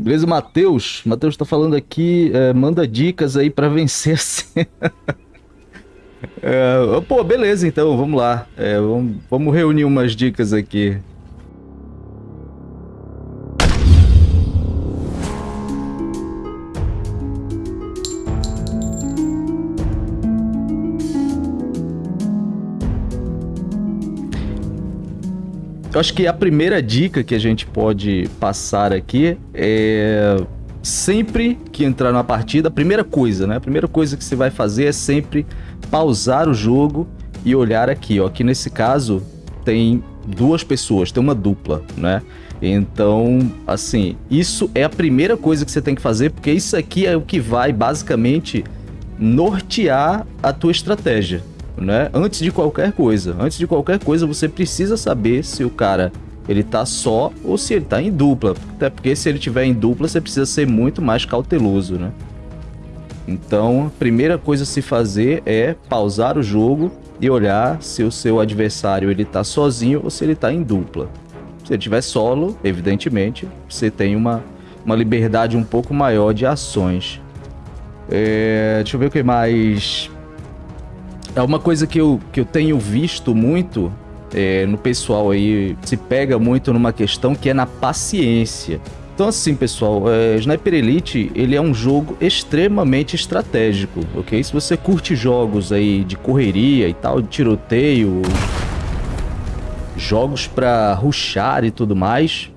Beleza, Matheus? Matheus tá falando aqui, é, manda dicas aí pra vencer assim. é, pô, beleza então, vamos lá. É, vamos, vamos reunir umas dicas aqui. Eu acho que a primeira dica que a gente pode passar aqui é sempre que entrar na partida, a primeira coisa, né? A primeira coisa que você vai fazer é sempre pausar o jogo e olhar aqui, ó. Aqui nesse caso tem duas pessoas, tem uma dupla, né? Então, assim, isso é a primeira coisa que você tem que fazer, porque isso aqui é o que vai basicamente nortear a tua estratégia né? Antes de qualquer coisa. Antes de qualquer coisa, você precisa saber se o cara ele tá só ou se ele tá em dupla. Até porque se ele tiver em dupla, você precisa ser muito mais cauteloso, né? Então, a primeira coisa a se fazer é pausar o jogo e olhar se o seu adversário ele tá sozinho ou se ele tá em dupla. Se ele tiver solo, evidentemente, você tem uma, uma liberdade um pouco maior de ações. É, deixa eu ver o que mais é uma coisa que eu, que eu tenho visto muito é, no pessoal aí, se pega muito numa questão que é na paciência. Então assim, pessoal, é, Sniper Elite, ele é um jogo extremamente estratégico, ok? Se você curte jogos aí de correria e tal, de tiroteio, jogos para rushar e tudo mais,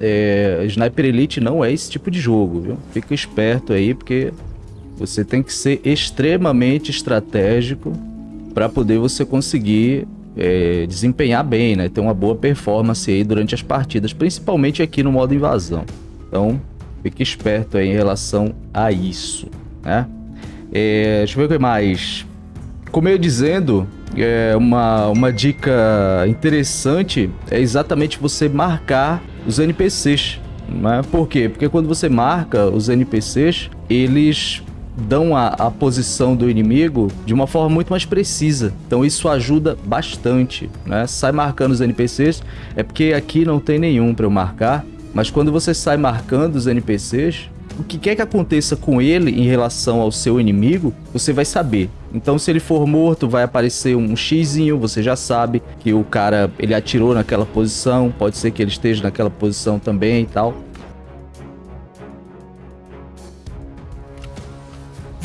é, Sniper Elite não é esse tipo de jogo, viu? Fica esperto aí, porque você tem que ser extremamente estratégico para poder você conseguir é, desempenhar bem, né? Ter uma boa performance aí durante as partidas, principalmente aqui no modo invasão. Então, fique esperto aí em relação a isso, né? É, deixa eu ver o que mais. Como eu ia dizendo, é uma, uma dica interessante é exatamente você marcar os NPCs. Né? Por quê? Porque quando você marca os NPCs, eles dão a, a posição do inimigo de uma forma muito mais precisa. Então isso ajuda bastante, né? Sai marcando os NPCs, é porque aqui não tem nenhum para eu marcar, mas quando você sai marcando os NPCs, o que quer que aconteça com ele em relação ao seu inimigo, você vai saber. Então, se ele for morto, vai aparecer um xizinho, você já sabe que o cara ele atirou naquela posição, pode ser que ele esteja naquela posição também e tal.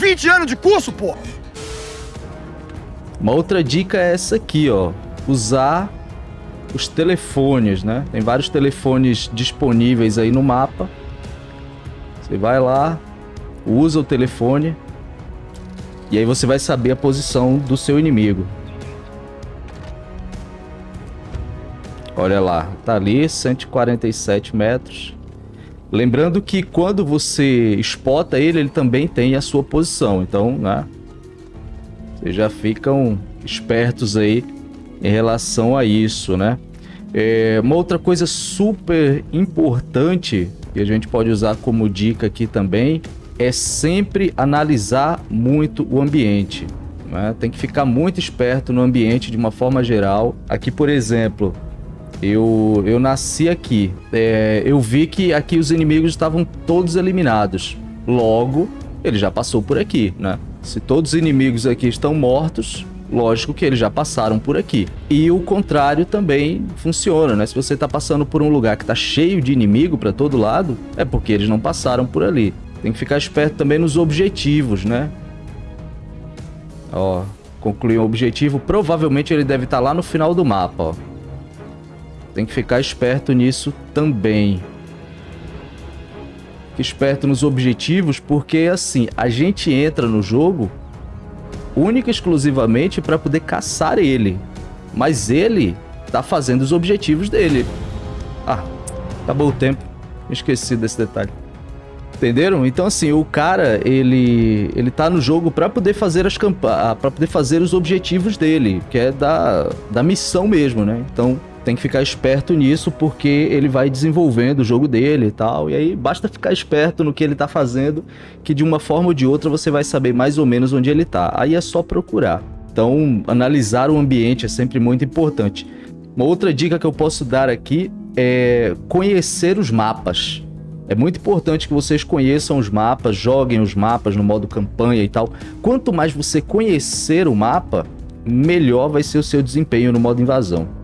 20 anos de curso, pô! Uma outra dica é essa aqui, ó. Usar os telefones, né? Tem vários telefones disponíveis aí no mapa. Você vai lá, usa o telefone e aí você vai saber a posição do seu inimigo. Olha lá, tá ali, 147 metros. Lembrando que quando você espota ele, ele também tem a sua posição. Então, né? Vocês já ficam espertos aí em relação a isso, né? É, uma outra coisa super importante que a gente pode usar como dica aqui também é sempre analisar muito o ambiente. Né? Tem que ficar muito esperto no ambiente de uma forma geral. Aqui, por exemplo, eu, eu nasci aqui. É, eu vi que aqui os inimigos estavam todos eliminados. Logo, ele já passou por aqui, né? Se todos os inimigos aqui estão mortos, lógico que eles já passaram por aqui. E o contrário também funciona, né? Se você está passando por um lugar que está cheio de inimigo para todo lado, é porque eles não passaram por ali. Tem que ficar esperto também nos objetivos, né? Ó, concluir um objetivo. Provavelmente ele deve estar tá lá no final do mapa, ó. Tem que ficar esperto nisso também. Fique esperto nos objetivos, porque assim, a gente entra no jogo única e exclusivamente para poder caçar ele. Mas ele tá fazendo os objetivos dele. Ah, acabou o tempo. Esqueci desse detalhe. Entenderam? Então assim, o cara, ele ele tá no jogo para poder fazer as campanhas, para poder fazer os objetivos dele, que é da da missão mesmo, né? Então, tem que ficar esperto nisso porque ele vai desenvolvendo o jogo dele e tal. E aí basta ficar esperto no que ele tá fazendo, que de uma forma ou de outra você vai saber mais ou menos onde ele tá. Aí é só procurar. Então, analisar o ambiente é sempre muito importante. Uma outra dica que eu posso dar aqui é conhecer os mapas. É muito importante que vocês conheçam os mapas, joguem os mapas no modo campanha e tal. Quanto mais você conhecer o mapa, melhor vai ser o seu desempenho no modo invasão.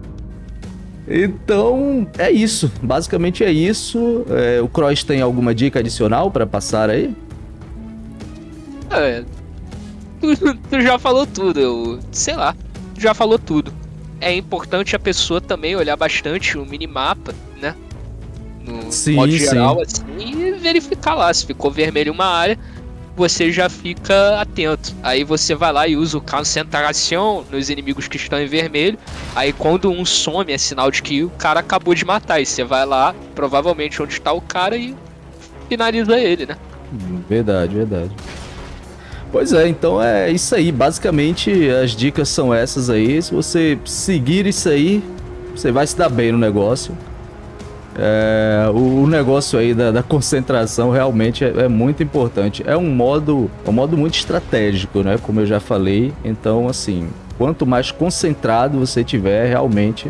Então, é isso. Basicamente é isso. É, o Cross tem alguma dica adicional para passar aí? É, tu, tu, já falou tudo, eu sei lá, tu já falou tudo. É importante a pessoa também olhar bastante o minimapa, né? No sim, modo geral, sim. assim, e verificar lá. Se ficou vermelho uma área, você já fica atento. Aí você vai lá e usa o concentração nos inimigos que estão em vermelho. Aí quando um some é sinal de que o cara acabou de matar. E você vai lá, provavelmente onde está o cara, e finaliza ele, né? Verdade, verdade. Pois é, então é isso aí. Basicamente as dicas são essas aí. Se você seguir isso aí, você vai se dar bem no negócio. É, o, o, negócio aí da, da concentração realmente é, é, muito importante. É um modo, é um modo muito estratégico, né? Como eu já falei. Então, assim, quanto mais concentrado você tiver, realmente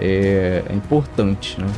é, é importante, né?